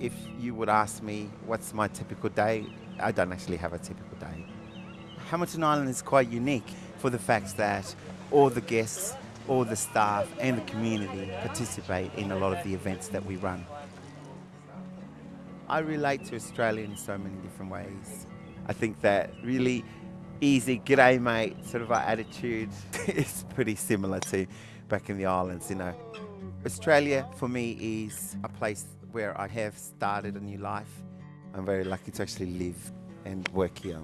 If you would ask me what's my typical day, I don't actually have a typical day. Hamilton Island is quite unique for the fact that all the guests, all the staff and the community participate in a lot of the events that we run. I relate to Australia in so many different ways. I think that really easy, g'day eh, mate sort of our attitude is pretty similar to back in the islands, you know. Australia for me is a place where I have started a new life. I'm very lucky to actually live and work here.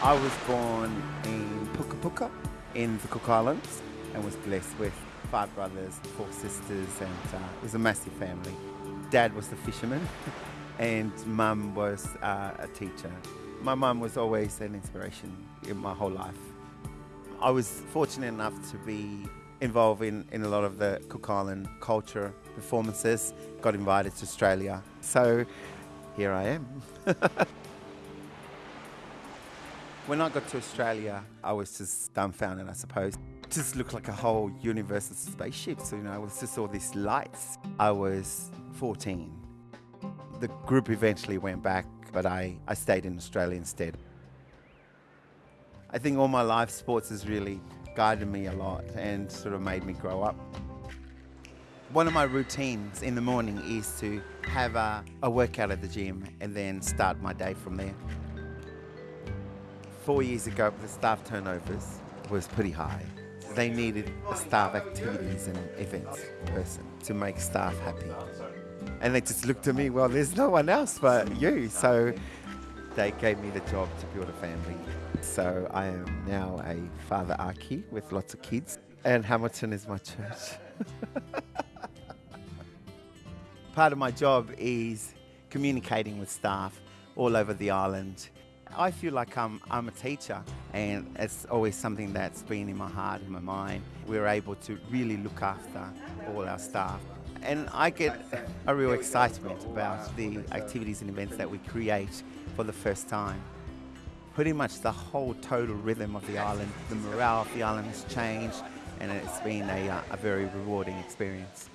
I was born in Puka Puka in the Cook Islands and was blessed with five brothers, four sisters, and uh, it was a massive family. Dad was the fisherman, and mum was uh, a teacher. My mum was always an inspiration in my whole life. I was fortunate enough to be involved in, in a lot of the Cook Island culture performances, got invited to Australia. So here I am. When I got to Australia, I was just dumbfounded, I suppose. It just looked like a whole universal spaceship. So, you know, it was just all these lights. I was 14. The group eventually went back, but I, I stayed in Australia instead. I think all my life, sports has really guided me a lot and sort of made me grow up. One of my routines in the morning is to have a, a workout at the gym and then start my day from there four years ago, the staff turnovers was pretty high. They needed a staff activities and events person to make staff happy. And they just looked at me, well, there's no one else but you. So they gave me the job to build a family. So I am now a father Aki with lots of kids, and Hamilton is my church. Part of my job is communicating with staff all over the island I feel like I'm, I'm a teacher and it's always something that's been in my heart, in my mind. We're able to really look after all our staff. And I get a real excitement about the activities and events that we create for the first time. Pretty much the whole total rhythm of the island, the morale of the island has changed and it's been a, uh, a very rewarding experience.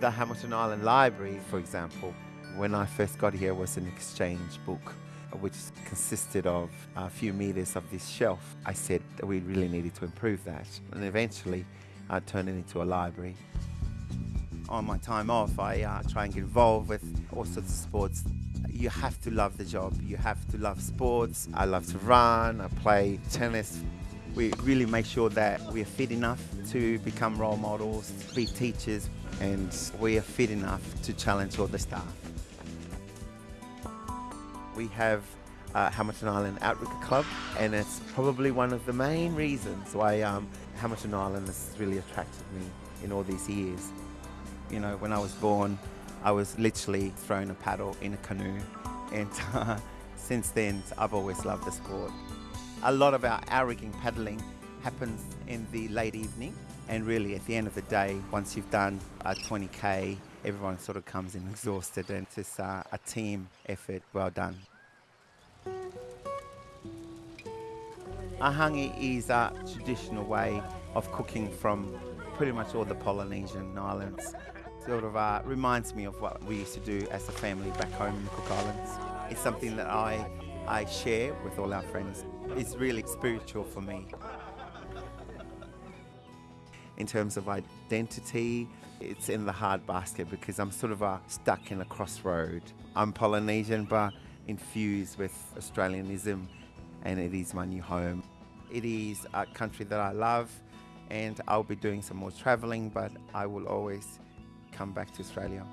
The Hamilton Island Library, for example, when I first got here was an exchange book which consisted of a few meters of this shelf. I said that we really needed to improve that and eventually I turned it into a library. On my time off I uh, try and get involved with all sorts of sports. You have to love the job, you have to love sports. I love to run, I play tennis. We really make sure that we are fit enough to become role models, to be teachers, and we are fit enough to challenge all the staff. We have uh, Hamilton Island Outrigger Club, and it's probably one of the main reasons why um, Hamilton Island has really attracted me in all these years. You know, when I was born, I was literally thrown a paddle in a canoe, and uh, since then, I've always loved the sport. A lot of our outrigging paddling happens in the late evening, and really at the end of the day, once you've done a 20k, everyone sort of comes in exhausted and it's uh, a team effort. Well done. A hangi is a traditional way of cooking from pretty much all the Polynesian islands. Sort of uh, reminds me of what we used to do as a family back home in the Cook Islands. It's something that I, I share with all our friends. It's really spiritual for me. In terms of identity, it's in the hard basket because I'm sort of stuck in a crossroad. I'm Polynesian but infused with Australianism and it is my new home. It is a country that I love and I'll be doing some more traveling but I will always come back to Australia.